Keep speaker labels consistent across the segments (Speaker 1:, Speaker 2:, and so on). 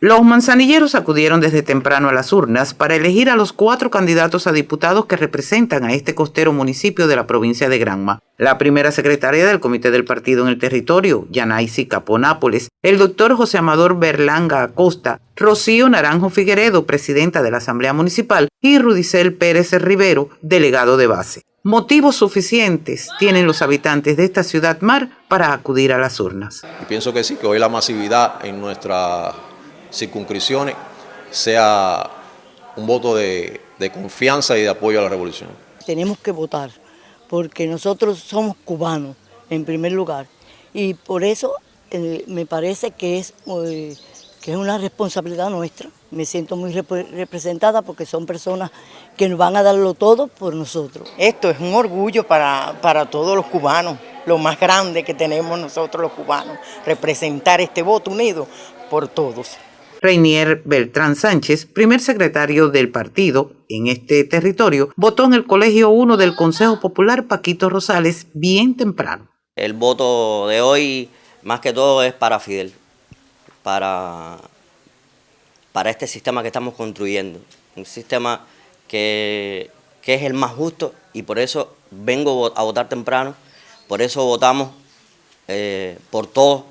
Speaker 1: Los manzanilleros acudieron desde temprano a las urnas para elegir a los cuatro candidatos a diputados que representan a este costero municipio de la provincia de Granma. La primera secretaria del comité del partido en el territorio, Yanaisi Caponápoles, el doctor José Amador Berlanga Acosta, Rocío Naranjo Figueredo, presidenta de la Asamblea Municipal, y Rudicel Pérez Rivero, delegado de base. Motivos suficientes tienen los habitantes de esta ciudad mar para acudir a las urnas.
Speaker 2: Y pienso que sí, que hoy la masividad en nuestras circunscripciones sea un voto de, de confianza y de apoyo a la revolución.
Speaker 3: Tenemos que votar porque nosotros somos cubanos en primer lugar y por eso eh, me parece que es, eh, que es una responsabilidad nuestra. Me siento muy rep representada porque son personas que nos van a darlo todo por nosotros.
Speaker 4: Esto es un orgullo para, para todos los cubanos, lo más grande que tenemos nosotros los cubanos, representar este voto unido por todos.
Speaker 1: Reinier Beltrán Sánchez, primer secretario del partido en este territorio, votó en el Colegio 1 del Consejo Popular Paquito Rosales bien temprano.
Speaker 5: El voto de hoy, más que todo, es para Fidel, para, para este sistema que estamos construyendo, un sistema que, que es el más justo y por eso vengo a votar temprano, por eso votamos eh, por todos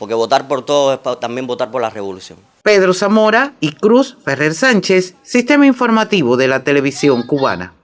Speaker 5: porque votar por todo es también votar por la revolución.
Speaker 1: Pedro Zamora y Cruz Ferrer Sánchez, Sistema Informativo de la Televisión Cubana.